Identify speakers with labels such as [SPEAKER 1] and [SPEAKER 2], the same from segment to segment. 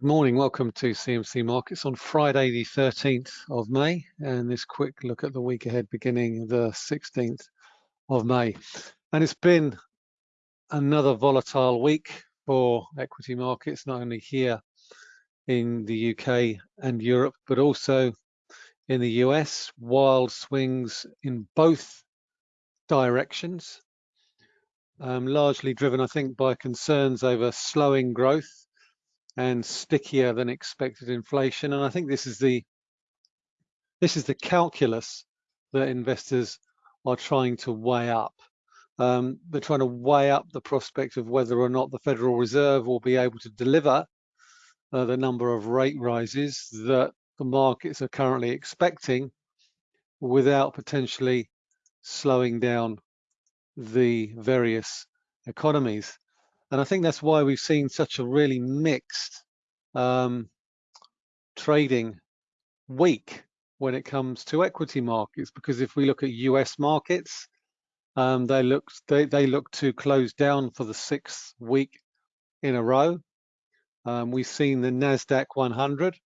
[SPEAKER 1] Good morning, welcome to CMC Markets on Friday the 13th of May and this quick look at the week ahead beginning the 16th of May. And it's been another volatile week for equity markets, not only here in the UK and Europe, but also in the US, wild swings in both directions, um, largely driven, I think, by concerns over slowing growth and stickier than expected inflation. And I think this is the this is the calculus that investors are trying to weigh up. Um, they're trying to weigh up the prospect of whether or not the Federal Reserve will be able to deliver uh, the number of rate rises that the markets are currently expecting without potentially slowing down the various economies. And I think that's why we've seen such a really mixed um, trading week when it comes to equity markets. Because if we look at US markets, um, they look they, they look to close down for the sixth week in a row. Um, we've seen the Nasdaq 100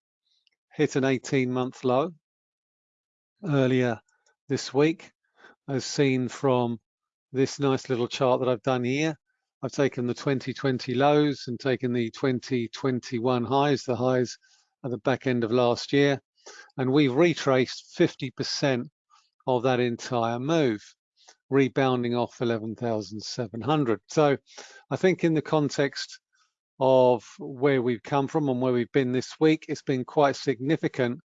[SPEAKER 1] hit an 18-month low earlier this week, as seen from this nice little chart that I've done here. I've taken the 2020 lows and taken the 2021 highs, the highs at the back end of last year, and we've retraced 50% of that entire move, rebounding off 11,700. So I think in the context of where we've come from and where we've been this week, it's been quite significant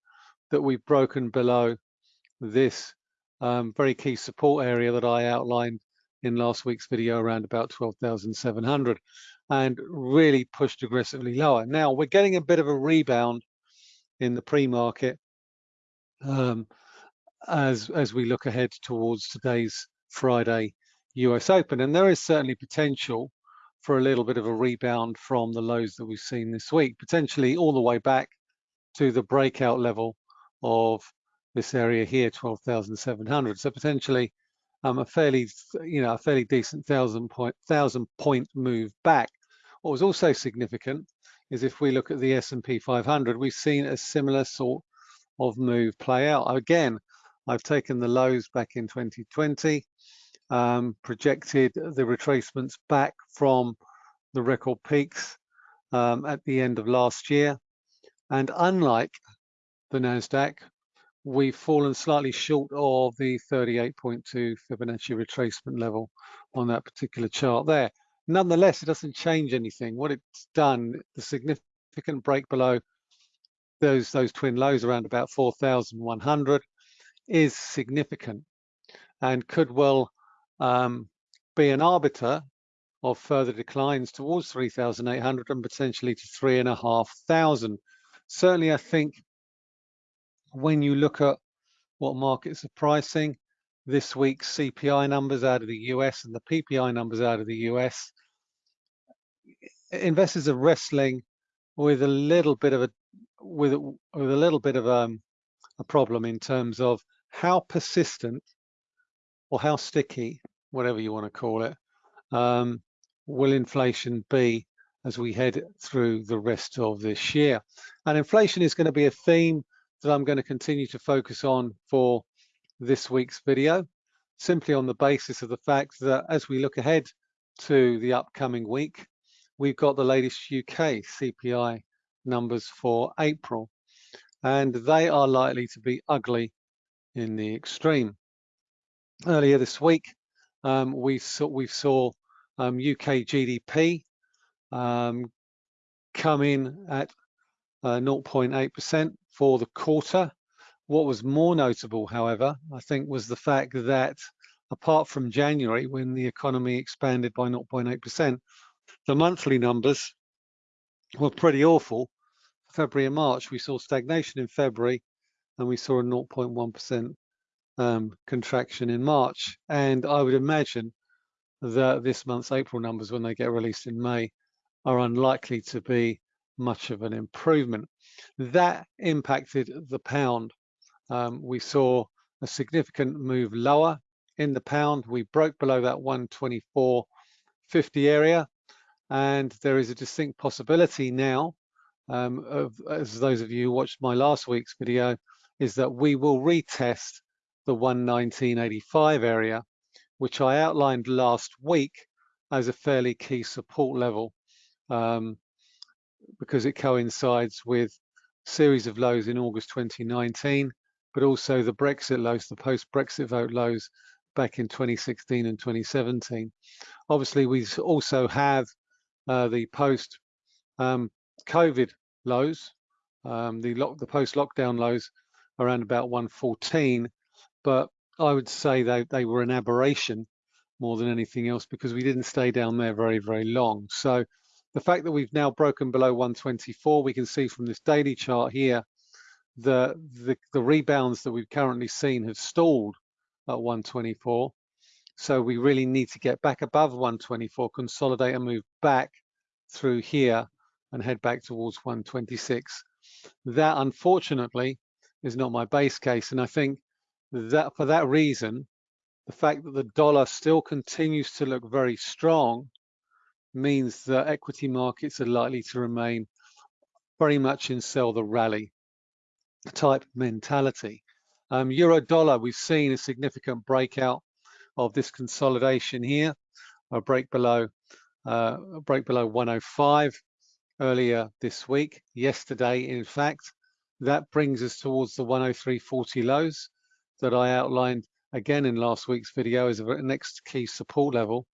[SPEAKER 1] that we've broken below this um, very key support area that I outlined in last week's video around about 12,700 and really pushed aggressively lower. Now we're getting a bit of a rebound in the pre-market um, as, as we look ahead towards today's Friday US Open. And there is certainly potential for a little bit of a rebound from the lows that we've seen this week, potentially all the way back to the breakout level of this area here, 12,700. So potentially um, a fairly, you know, a fairly decent thousand point thousand point move back. What was also significant is if we look at the S&P 500, we've seen a similar sort of move play out. Again, I've taken the lows back in 2020, um, projected the retracements back from the record peaks um, at the end of last year. And unlike the NASDAQ, we've fallen slightly short of the 38.2 Fibonacci retracement level on that particular chart there. Nonetheless, it doesn't change anything. What it's done, the significant break below those, those twin lows around about 4,100 is significant and could well um, be an arbiter of further declines towards 3,800 and potentially to 3,500. Certainly, I think when you look at what markets are pricing, this week's CPI numbers out of the US and the PPI numbers out of the US, investors are wrestling with a little bit of a with, with a little bit of um, a problem in terms of how persistent or how sticky, whatever you want to call it, um, will inflation be as we head through the rest of this year. And inflation is going to be a theme that I'm going to continue to focus on for this week's video, simply on the basis of the fact that as we look ahead to the upcoming week, we've got the latest UK CPI numbers for April, and they are likely to be ugly in the extreme. Earlier this week, um, we saw, we saw um, UK GDP um, come in at 0.8%, uh, for the quarter. What was more notable, however, I think was the fact that apart from January, when the economy expanded by 0.8%, the monthly numbers were pretty awful. February and March, we saw stagnation in February and we saw a 0.1% um, contraction in March. And I would imagine that this month's April numbers, when they get released in May, are unlikely to be much of an improvement. That impacted the pound. Um, we saw a significant move lower in the pound. We broke below that 124.50 area, and there is a distinct possibility now um, of, as those of you who watched my last week's video, is that we will retest the 119.85 area, which I outlined last week as a fairly key support level um, because it coincides with series of lows in August 2019, but also the Brexit lows, the post-Brexit vote lows back in 2016 and 2017. Obviously, we also have uh, the post um, lows, um, the, the post-lockdown lows around about 114, but I would say they, they were an aberration more than anything else because we didn't stay down there very, very long. So the fact that we've now broken below 124, we can see from this daily chart here, the, the, the rebounds that we've currently seen have stalled at 124. So we really need to get back above 124, consolidate and move back through here and head back towards 126. That unfortunately is not my base case. And I think that for that reason, the fact that the dollar still continues to look very strong means that equity markets are likely to remain very much in sell the rally type mentality. Um, Euro dollar, we've seen a significant breakout of this consolidation here, a break below, uh, a break below 105 earlier this week, yesterday in fact. That brings us towards the 103.40 lows that I outlined again in last week's video as a next key support level.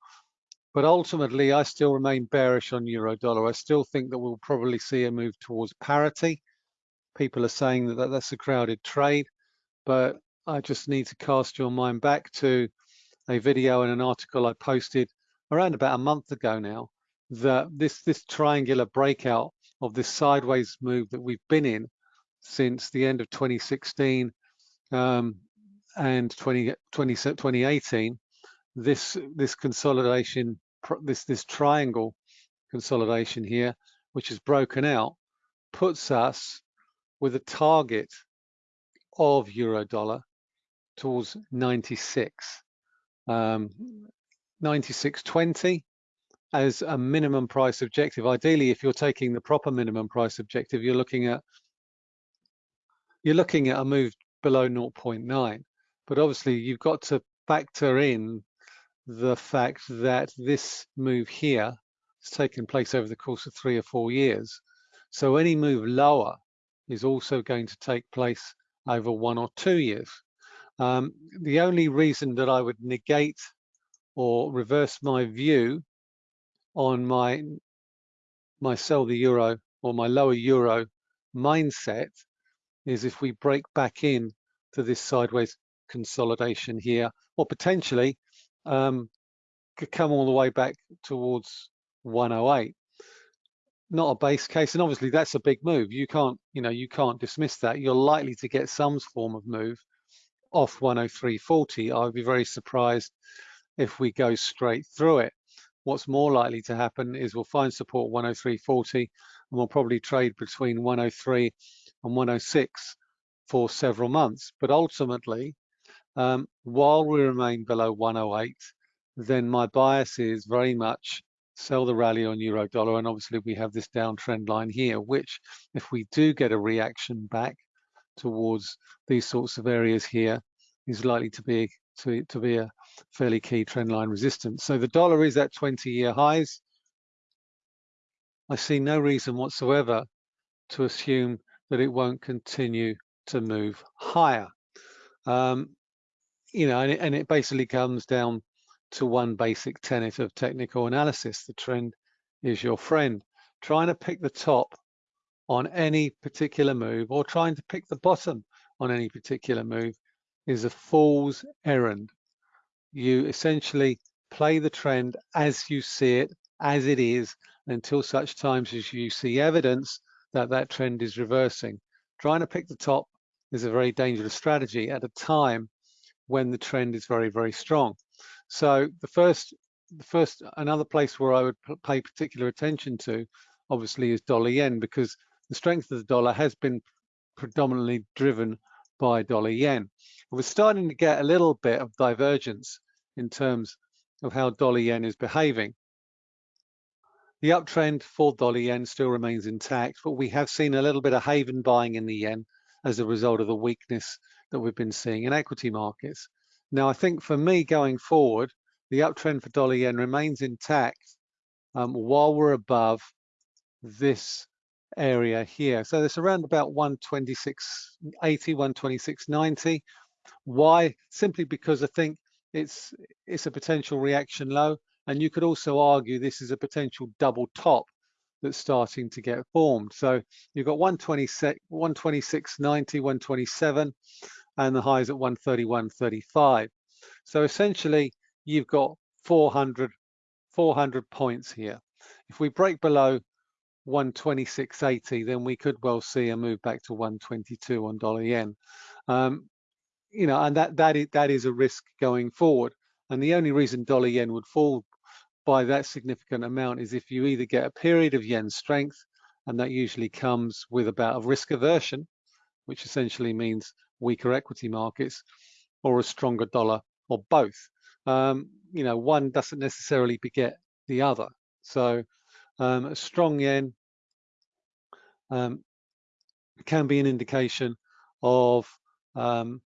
[SPEAKER 1] But ultimately, I still remain bearish on euro dollar. I still think that we'll probably see a move towards parity. People are saying that that's a crowded trade, but I just need to cast your mind back to a video and an article I posted around about a month ago now that this this triangular breakout of this sideways move that we've been in since the end of 2016 um, and 20, 20, 2018 this this consolidation this this triangle consolidation here which is broken out puts us with a target of euro dollar towards 96 um 96.20 as a minimum price objective. Ideally, if you're taking the proper minimum price objective, you're looking at you're looking at a move below 0.9. But obviously, you've got to factor in the fact that this move here has taken place over the course of three or four years. So any move lower is also going to take place over one or two years. Um, the only reason that I would negate or reverse my view on my my sell the euro or my lower euro mindset is if we break back in to this sideways consolidation here or potentially um, could come all the way back towards 108 not a base case and obviously that's a big move. You can't you know you can't dismiss that. You're likely to get some form of move off 103.40 I would be very surprised if we go straight through it. What's more likely to happen is we'll find support 103.40 and we'll probably trade between 103 and 106 for several months. But ultimately, um, while we remain below 108, then my bias is very much sell the rally on euro dollar. And obviously we have this downtrend line here, which if we do get a reaction back towards these sorts of areas here, is likely to be to, to be a fairly key trend line resistance. So the dollar is at 20 year highs. I see no reason whatsoever to assume that it won't continue to move higher. Um, you know, and it, and it basically comes down to one basic tenet of technical analysis. The trend is your friend. Trying to pick the top on any particular move or trying to pick the bottom on any particular move is a fool's errand. You essentially play the trend as you see it, as it is, until such times as you see evidence that that trend is reversing. Trying to pick the top is a very dangerous strategy at a time when the trend is very, very strong. So the first, the first, another place where I would pay particular attention to, obviously, is dollar yen, because the strength of the dollar has been predominantly driven by dollar yen. We're starting to get a little bit of divergence in terms of how dollar yen is behaving. the uptrend for dollar yen still remains intact, but we have seen a little bit of haven buying in the yen as a result of the weakness that we've been seeing in equity markets. Now, I think for me going forward, the uptrend for dollar yen remains intact um, while we're above this area here. So it's around about 126.80, 126.90. Why? Simply because I think it's it's a potential reaction low, and you could also argue this is a potential double top that's starting to get formed. So you've got 126, 126.90, 127, and the highs at 131.35. So essentially, you've got 400, 400 points here. If we break below 126.80, then we could well see a move back to 122 on dollar yen. Um, you know, and that that is that is a risk going forward. And the only reason dollar yen would fall by that significant amount is if you either get a period of yen strength, and that usually comes with about a risk aversion, which essentially means weaker equity markets, or a stronger dollar, or both. Um, you know, one doesn't necessarily beget the other. So um, a strong yen um, can be an indication of um,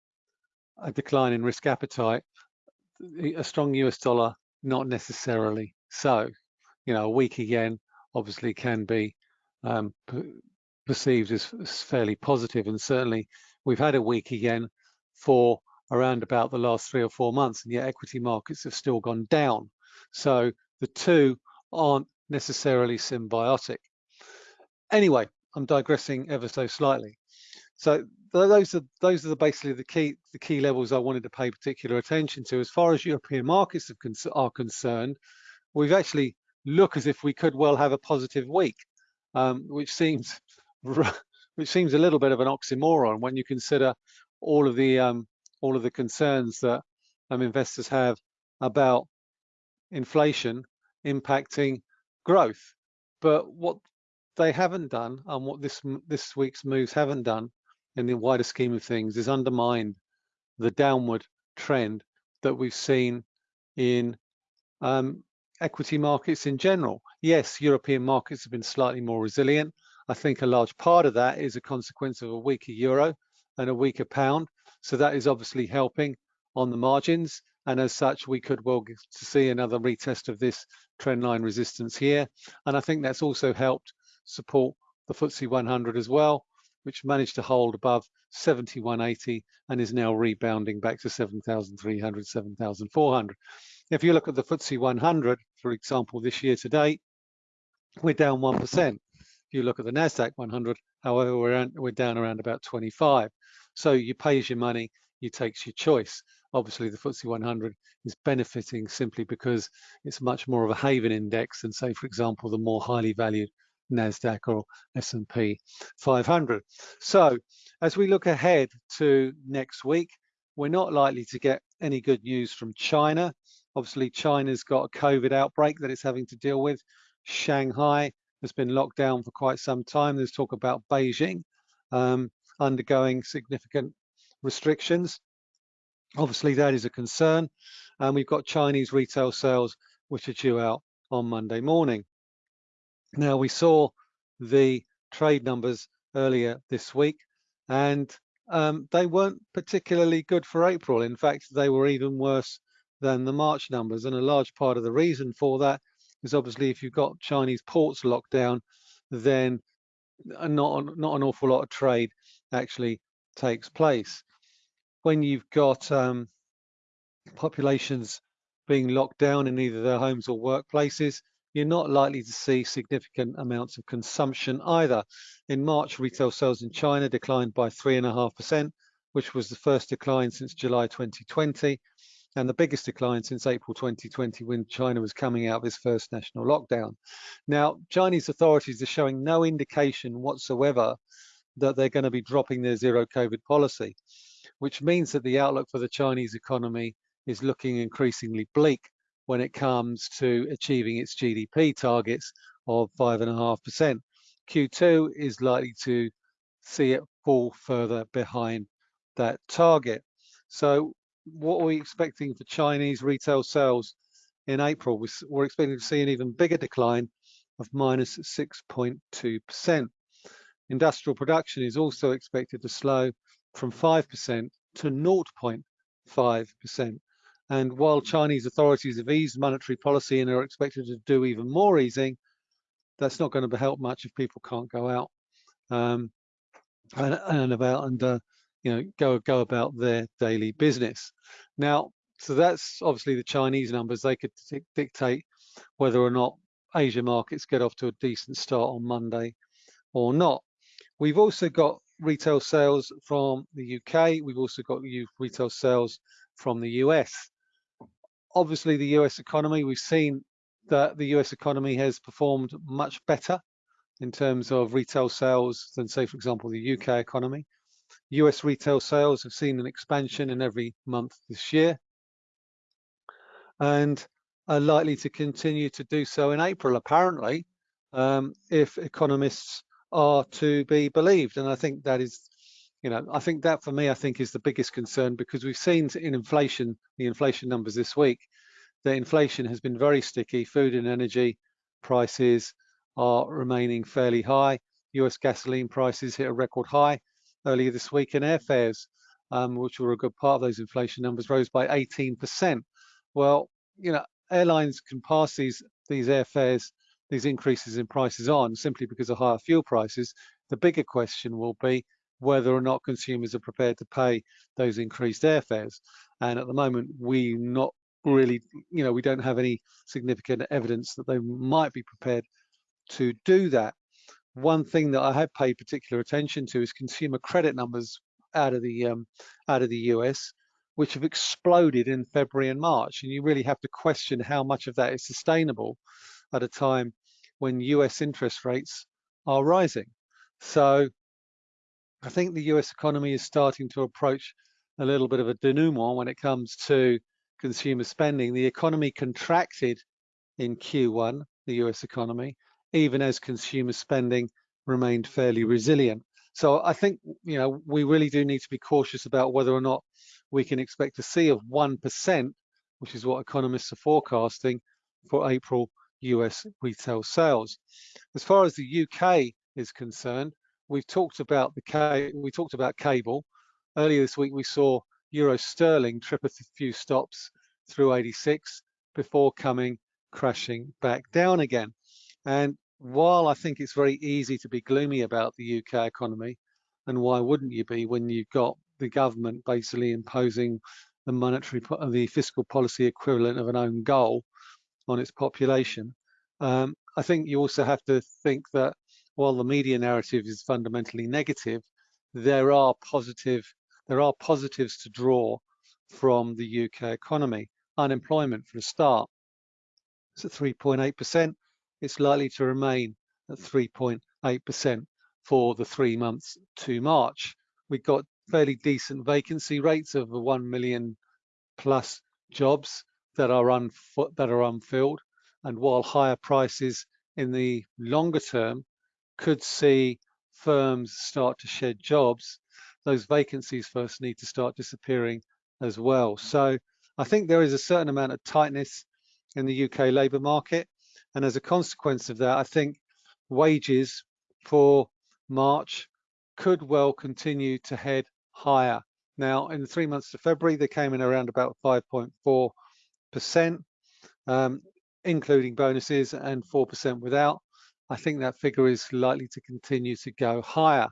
[SPEAKER 1] a decline in risk appetite. A strong US dollar, not necessarily so. You know, a weaker yen obviously can be um, perceived as, as fairly positive, and certainly we've had a weaker yen for around about the last three or four months, and yet equity markets have still gone down. So the two aren't necessarily symbiotic. Anyway, I'm digressing ever so slightly. So those are those are the basically the key the key levels I wanted to pay particular attention to. As far as European markets are concerned, we've actually look as if we could well have a positive week, um, which seems which seems a little bit of an oxymoron when you consider all of the um, all of the concerns that um, investors have about inflation impacting growth. But what they haven't done and what this this week's moves haven't done in the wider scheme of things is undermined the downward trend that we've seen in um, equity markets in general. Yes, European markets have been slightly more resilient. I think a large part of that is a consequence of a weaker euro and a weaker pound. So that is obviously helping on the margins. And as such, we could well see another retest of this trend line resistance here. And I think that's also helped support the FTSE 100 as well, which managed to hold above 7180 and is now rebounding back to 7,300, 7,400. If you look at the FTSE 100, for example, this year to date, we're down 1%. You look at the NASDAQ 100, however, we're, we're down around about 25. So you pay as your money, you takes your choice. Obviously, the FTSE 100 is benefiting simply because it's much more of a haven index than, say, for example, the more highly valued NASDAQ or S&P 500. So as we look ahead to next week, we're not likely to get any good news from China. Obviously, China's got a COVID outbreak that it's having to deal with. Shanghai has been locked down for quite some time. There's talk about Beijing um, undergoing significant restrictions. Obviously, that is a concern. And we've got Chinese retail sales, which are due out on Monday morning. Now, we saw the trade numbers earlier this week, and um, they weren't particularly good for April. In fact, they were even worse than the March numbers. And a large part of the reason for that is obviously if you've got Chinese ports locked down, then not, not an awful lot of trade actually takes place. When you've got um, populations being locked down in either their homes or workplaces, you're not likely to see significant amounts of consumption either. In March, retail sales in China declined by 3.5%, which was the first decline since July 2020 and the biggest decline since April 2020 when China was coming out of its first national lockdown. Now, Chinese authorities are showing no indication whatsoever that they're going to be dropping their zero COVID policy, which means that the outlook for the Chinese economy is looking increasingly bleak when it comes to achieving its GDP targets of 5.5%. Q2 is likely to see it fall further behind that target. So what are we expecting for Chinese retail sales in April? We're expecting to see an even bigger decline of minus 6.2%. Industrial production is also expected to slow from 5% to 0.5%. And while Chinese authorities have eased monetary policy and are expected to do even more easing, that's not going to help much if people can't go out um, and, and, about and uh, you know go go about their daily business. Now, so that's obviously the Chinese numbers. They could dictate whether or not Asia markets get off to a decent start on Monday or not. We've also got retail sales from the UK. We've also got retail sales from the US. Obviously, the US economy, we've seen that the US economy has performed much better in terms of retail sales than, say, for example, the UK economy. US retail sales have seen an expansion in every month this year and are likely to continue to do so in April, apparently, um, if economists are to be believed. And I think that is, you know, I think that for me, I think is the biggest concern because we've seen in inflation, the inflation numbers this week, that inflation has been very sticky. Food and energy prices are remaining fairly high. US gasoline prices hit a record high earlier this week and airfares, um, which were a good part of those inflation numbers, rose by 18%. Well, you know, airlines can pass these these airfares these increases in prices on simply because of higher fuel prices. The bigger question will be whether or not consumers are prepared to pay those increased airfares. And at the moment, we not really, you know, we don't have any significant evidence that they might be prepared to do that. One thing that I have paid particular attention to is consumer credit numbers out of the um, out of the US, which have exploded in February and March. And you really have to question how much of that is sustainable at a time when US interest rates are rising. So I think the US economy is starting to approach a little bit of a denouement when it comes to consumer spending. The economy contracted in Q1, the US economy, even as consumer spending remained fairly resilient. So I think you know we really do need to be cautious about whether or not we can expect to see of 1%, which is what economists are forecasting for April US retail sales. As far as the UK is concerned, we've talked about the we talked about cable. Earlier this week, we saw euro sterling trip a few stops through 86 before coming crashing back down again. And while I think it's very easy to be gloomy about the UK economy, and why wouldn't you be when you've got the government basically imposing the monetary, the fiscal policy equivalent of an own goal on its population. Um, I think you also have to think that while the media narrative is fundamentally negative, there are positive there are positives to draw from the UK economy. Unemployment for a start, it's at 3.8%. It's likely to remain at mm. 3.8% for the three months to March. We've got fairly decent vacancy rates of 1 million plus jobs that are that are unfilled. And while higher prices in the longer term could see firms start to shed jobs, those vacancies first need to start disappearing as well. So I think there is a certain amount of tightness in the UK labour market. And as a consequence of that, I think wages for March could well continue to head higher. Now, in the three months to February, they came in around about 5.4 percent, um, including bonuses, and 4% without. I think that figure is likely to continue to go higher.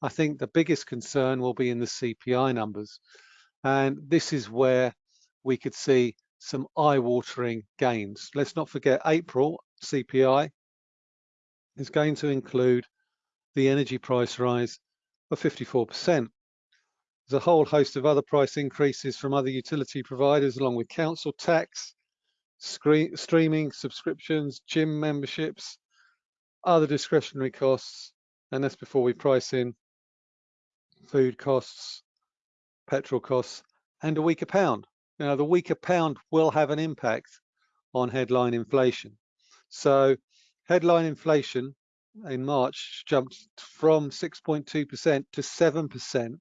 [SPEAKER 1] I think the biggest concern will be in the CPI numbers. And this is where we could see some eye-watering gains. Let's not forget April CPI is going to include the energy price rise of 54%. There's a whole host of other price increases from other utility providers, along with council tax, streaming, subscriptions, gym memberships, other discretionary costs, and that's before we price in food costs, petrol costs, and a weaker pound. Now, the weaker pound will have an impact on headline inflation. So headline inflation in March jumped from 6.2% to 7%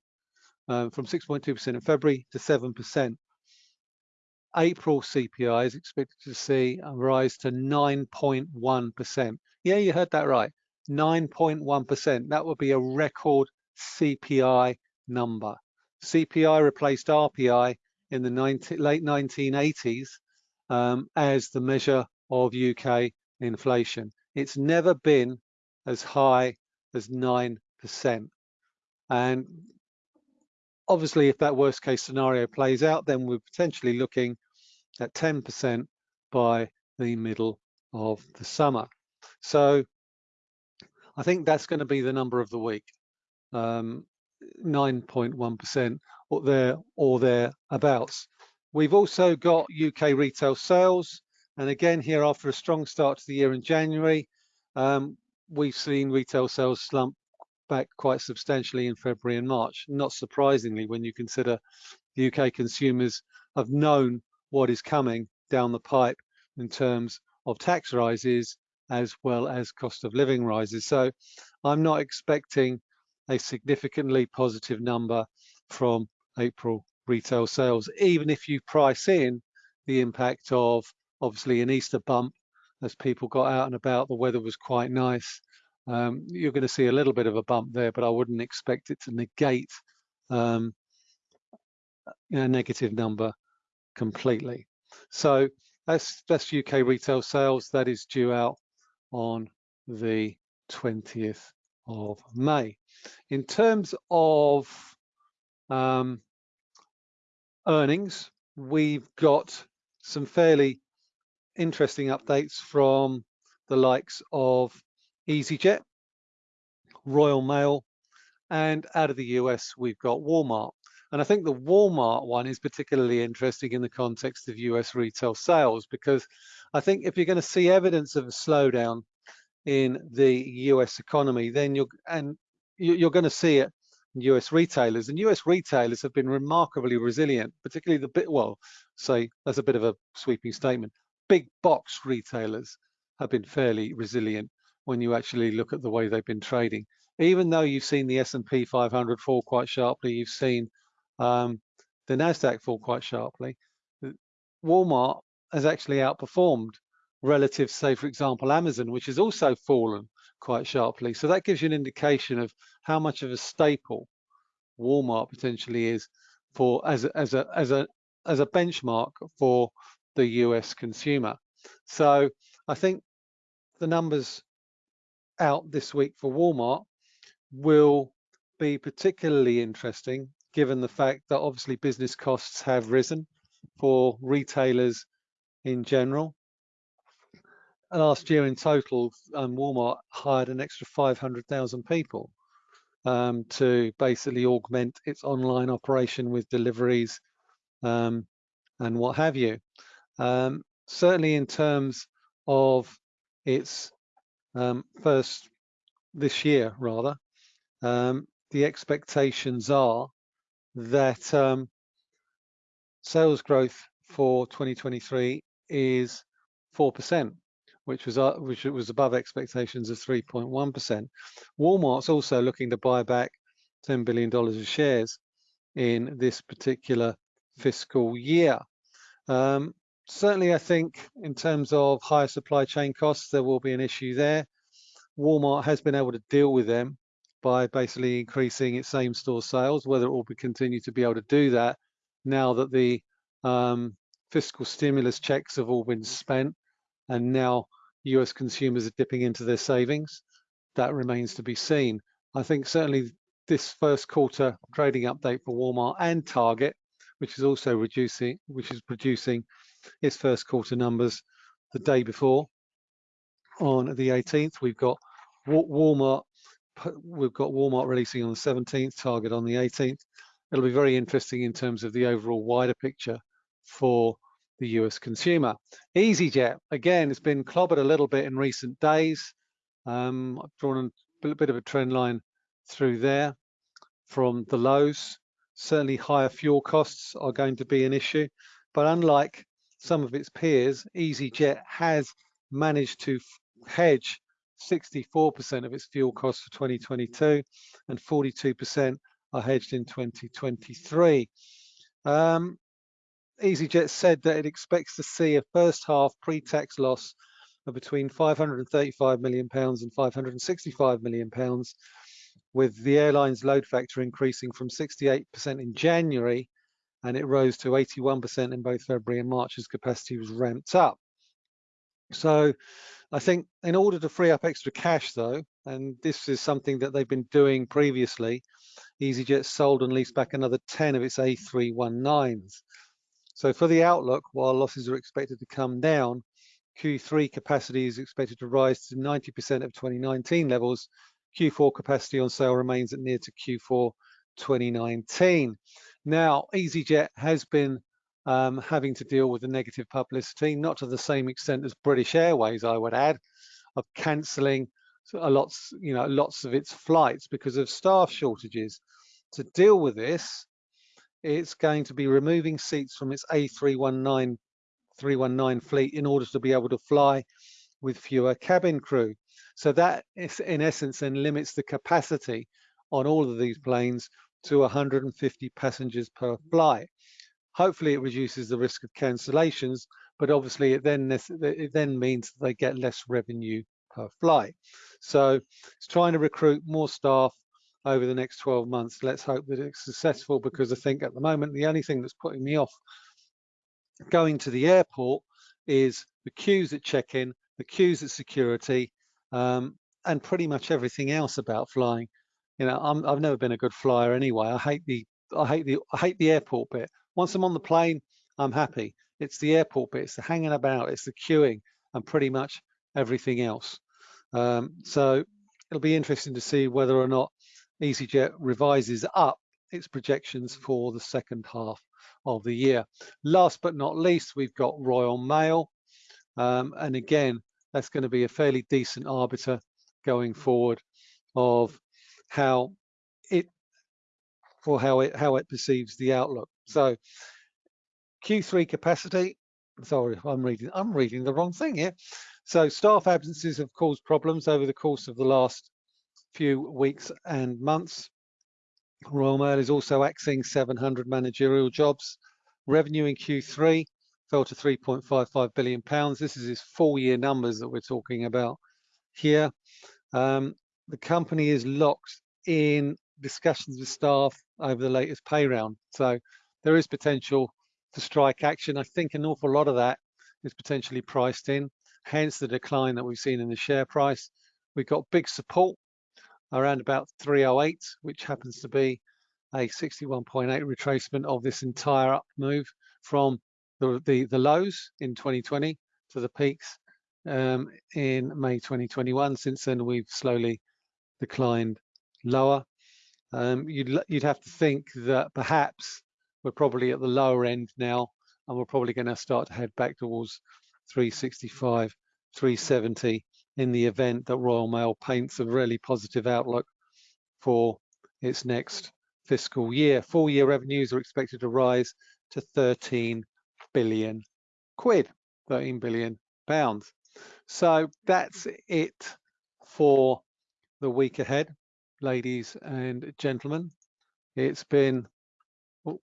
[SPEAKER 1] um, from 6.2% in February to 7%. April CPI is expected to see a rise to 9.1%. Yeah, you heard that right. 9.1%. That would be a record CPI number. CPI replaced RPI in the 19, late 1980s um, as the measure of UK inflation. It's never been as high as 9%. And obviously, if that worst case scenario plays out, then we're potentially looking at 10% by the middle of the summer. So I think that's going to be the number of the week, 9.1% um, or there or thereabouts. We've also got UK retail sales. And again, here after a strong start to the year in January, um, we've seen retail sales slump back quite substantially in February and March. Not surprisingly, when you consider the UK consumers have known what is coming down the pipe in terms of tax rises as well as cost of living rises. So I'm not expecting a significantly positive number from April retail sales, even if you price in the impact of obviously an Easter bump as people got out and about, the weather was quite nice. Um, you're going to see a little bit of a bump there, but I wouldn't expect it to negate um, a negative number completely. So that's that's UK retail sales. That is due out on the 20th of May. In terms of um, earnings, we've got some fairly interesting updates from the likes of EasyJet, Royal Mail, and out of the US, we've got Walmart. And I think the Walmart one is particularly interesting in the context of US retail sales, because I think if you're going to see evidence of a slowdown in the US economy, then you're, and you're going to see it US retailers and US retailers have been remarkably resilient, particularly the bit, well, say that's a bit of a sweeping statement. Big box retailers have been fairly resilient when you actually look at the way they've been trading. Even though you've seen the S&P 500 fall quite sharply, you've seen um, the NASDAQ fall quite sharply, Walmart has actually outperformed relative, say, for example, Amazon, which has also fallen quite sharply. So that gives you an indication of how much of a staple Walmart potentially is for as a, as a as a as a benchmark for the US consumer. So I think the numbers out this week for Walmart will be particularly interesting given the fact that obviously business costs have risen for retailers in general last year in total, um, Walmart hired an extra 500,000 people um, to basically augment its online operation with deliveries um, and what have you. Um, certainly in terms of its um, first this year, rather, um, the expectations are that sales growth for 2023 is 4% which was uh, which was above expectations of 3.1%. Walmart's also looking to buy back $10 billion of shares in this particular fiscal year. Um, certainly, I think in terms of higher supply chain costs, there will be an issue there. Walmart has been able to deal with them by basically increasing its same store sales, whether it will be continue to be able to do that now that the um, fiscal stimulus checks have all been spent and now US consumers are dipping into their savings. That remains to be seen. I think certainly this first quarter trading update for Walmart and Target, which is also reducing, which is producing its first quarter numbers the day before. On the 18th, we've got Walmart. We've got Walmart releasing on the 17th, Target on the 18th. It'll be very interesting in terms of the overall wider picture for the US consumer. EasyJet, again, it's been clobbered a little bit in recent days. Um, I've drawn a bit of a trend line through there from the lows. Certainly higher fuel costs are going to be an issue, but unlike some of its peers, EasyJet has managed to hedge 64% of its fuel costs for 2022 and 42% are hedged in 2023. Um, EasyJet said that it expects to see a first half pre-tax loss of between 535 million pounds and 565 million pounds, with the airline's load factor increasing from 68% in January and it rose to 81% in both February and March as capacity was ramped up. So I think in order to free up extra cash though, and this is something that they've been doing previously, EasyJet sold and leased back another 10 of its A319s. So for the outlook, while losses are expected to come down, Q3 capacity is expected to rise to 90% of 2019 levels. Q4 capacity on sale remains at near to Q4 2019. Now, EasyJet has been um, having to deal with the negative publicity, not to the same extent as British Airways, I would add, of cancelling a lots, you know, lots of its flights because of staff shortages. To deal with this, it's going to be removing seats from its A319 319 fleet in order to be able to fly with fewer cabin crew. So that is in essence then limits the capacity on all of these planes to 150 passengers per flight. Hopefully it reduces the risk of cancellations, but obviously it then, it then means they get less revenue per flight. So it's trying to recruit more staff over the next 12 months. Let's hope that it's successful because I think at the moment, the only thing that's putting me off going to the airport is the queues at check-in, the queues at security, um, and pretty much everything else about flying. You know, i have never been a good flyer anyway. I hate the I hate the I hate the airport bit. Once I'm on the plane, I'm happy. It's the airport bit, it's the hanging about, it's the queuing, and pretty much everything else. Um, so it'll be interesting to see whether or not EasyJet revises up its projections for the second half of the year. Last but not least, we've got Royal Mail. Um, and again, that's going to be a fairly decent arbiter going forward of how it for how it how it perceives the outlook. So Q3 capacity, sorry, I'm reading, I'm reading the wrong thing here. So staff absences have caused problems over the course of the last few weeks and months. Royal Mail is also axing 700 managerial jobs. Revenue in Q3 fell to 3.55 billion pounds. This is his full year numbers that we're talking about here. Um, the company is locked in discussions with staff over the latest pay round. So there is potential for strike action. I think an awful lot of that is potentially priced in, hence the decline that we've seen in the share price. We've got big support around about 308, which happens to be a 61.8 retracement of this entire up move from the, the, the lows in 2020 to the peaks um, in May 2021. Since then, we've slowly declined lower. Um, you'd, you'd have to think that perhaps we're probably at the lower end now, and we're probably going to start to head back towards 365, 370 in the event that Royal Mail paints a really positive outlook for its next fiscal year. Full year revenues are expected to rise to 13 billion quid, 13 billion pounds. So that's it for the week ahead, ladies and gentlemen. It's been, oh,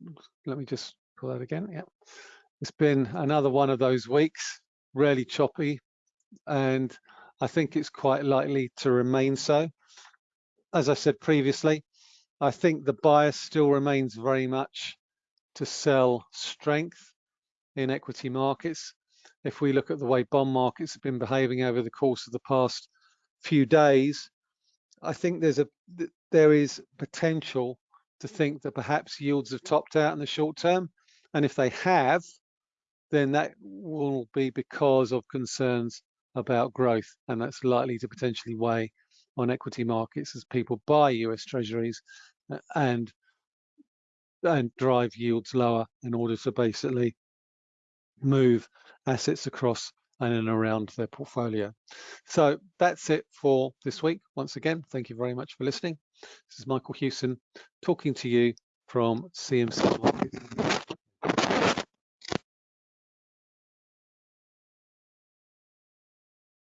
[SPEAKER 1] let me just pull that again. Yeah, it's been another one of those weeks, really choppy, and I think it's quite likely to remain so. As I said previously, I think the bias still remains very much to sell strength in equity markets. If we look at the way bond markets have been behaving over the course of the past few days, I think there's a there is potential to think that perhaps yields have topped out in the short term. And if they have, then that will be because of concerns about growth, and that's likely to potentially weigh on equity markets as people buy US treasuries uh, and and drive yields lower in order to basically move assets across and in around their portfolio. So that's it for this week. Once again, thank you very much for listening. This is Michael Hewson talking to you from CMC Markets.